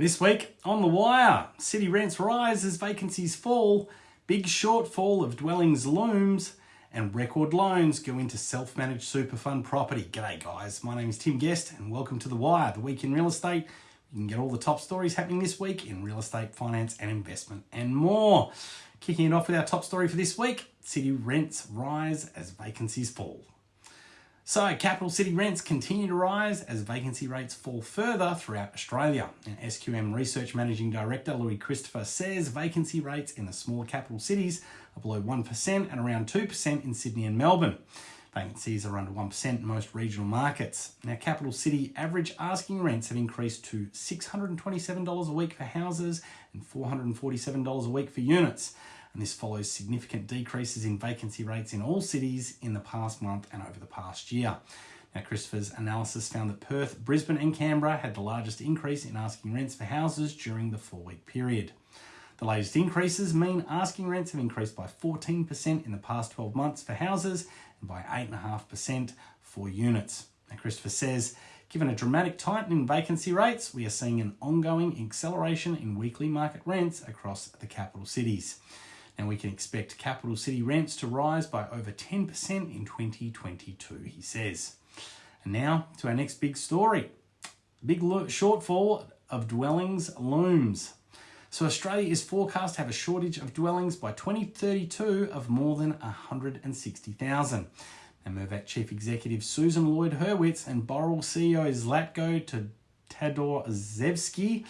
This week on The Wire, city rents rise as vacancies fall, big shortfall of dwellings looms, and record loans go into self-managed super fund property. G'day guys, my name is Tim Guest and welcome to The Wire, the week in real estate. You can get all the top stories happening this week in real estate, finance and investment and more. Kicking it off with our top story for this week, city rents rise as vacancies fall. So, capital city rents continue to rise as vacancy rates fall further throughout Australia. And SQM Research Managing Director Louis Christopher says vacancy rates in the smaller capital cities are below 1% and around 2% in Sydney and Melbourne. Vacancies are under 1% in most regional markets. Now, capital city average asking rents have increased to $627 a week for houses and $447 a week for units and this follows significant decreases in vacancy rates in all cities in the past month and over the past year. Now, Christopher's analysis found that Perth, Brisbane, and Canberra had the largest increase in asking rents for houses during the four week period. The latest increases mean asking rents have increased by 14% in the past 12 months for houses and by 8.5% for units. Now, Christopher says, given a dramatic tightening in vacancy rates, we are seeing an ongoing acceleration in weekly market rents across the capital cities and we can expect capital city rents to rise by over 10% in 2022, he says. And now to our next big story. Big shortfall of dwellings looms. So Australia is forecast to have a shortage of dwellings by 2032 of more than 160,000. And Mirvac Chief Executive Susan Lloyd Hurwitz and Boral CEO Zlatko Todorcevski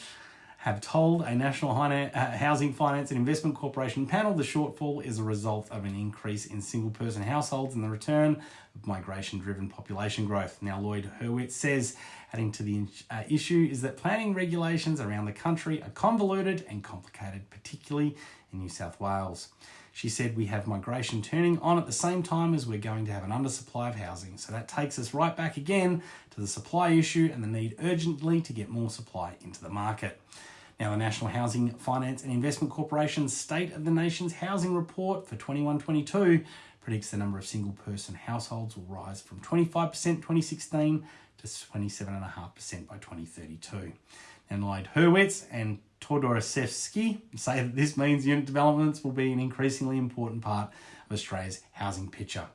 have told a National uh, Housing Finance and Investment Corporation panel the shortfall is a result of an increase in single person households and the return of migration driven population growth. Now, Lloyd Hurwitz says, adding to the uh, issue, is that planning regulations around the country are convoluted and complicated, particularly in New South Wales. She said, We have migration turning on at the same time as we're going to have an undersupply of housing. So that takes us right back again to the supply issue and the need urgently to get more supply into the market. Now, the National Housing Finance and Investment Corporation's State of the Nation's Housing Report for 21-22 predicts the number of single person households will rise from 25% 2016 to 27.5% by 2032. And Lloyd Hurwitz and Todorcevski say that this means unit developments will be an increasingly important part of Australia's housing picture.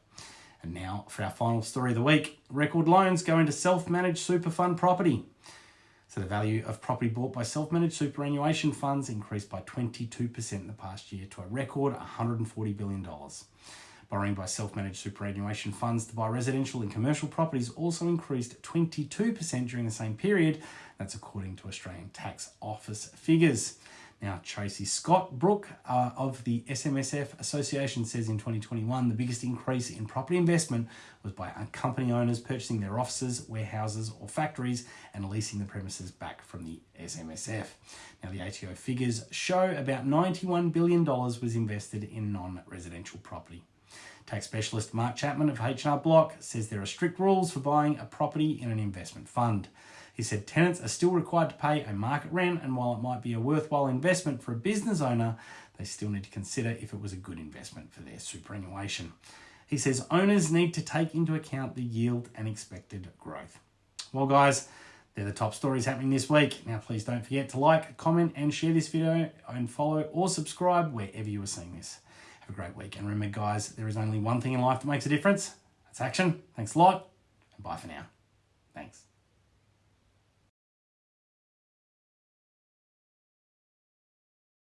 And now for our final story of the week. Record loans go into self-managed super fund property. So the value of property bought by self-managed superannuation funds increased by 22% in the past year to a record $140 billion. Borrowing by self-managed superannuation funds to buy residential and commercial properties also increased 22% during the same period. That's according to Australian Tax Office figures. Now, Tracy Scott Brook uh, of the SMSF Association says in 2021 the biggest increase in property investment was by company owners purchasing their offices, warehouses, or factories and leasing the premises back from the SMSF. Now, the ATO figures show about $91 billion was invested in non residential property. Tax specialist Mark Chapman of H&R Block says there are strict rules for buying a property in an investment fund. He said tenants are still required to pay a market rent, and while it might be a worthwhile investment for a business owner, they still need to consider if it was a good investment for their superannuation. He says owners need to take into account the yield and expected growth. Well, guys, they're the top stories happening this week. Now, please don't forget to like, comment, and share this video, and follow or subscribe wherever you are seeing this. Have a great week. And remember, guys, there is only one thing in life that makes a difference. That's action. Thanks a lot, and bye for now. Thanks.